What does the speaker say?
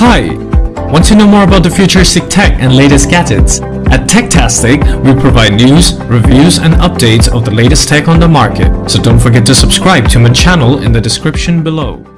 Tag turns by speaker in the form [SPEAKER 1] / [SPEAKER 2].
[SPEAKER 1] Hi! Want to know more about the futuristic tech and latest gadgets? At Techtastic, we provide news, reviews and updates of the latest tech on the market. So don't forget to subscribe to my channel in the description below.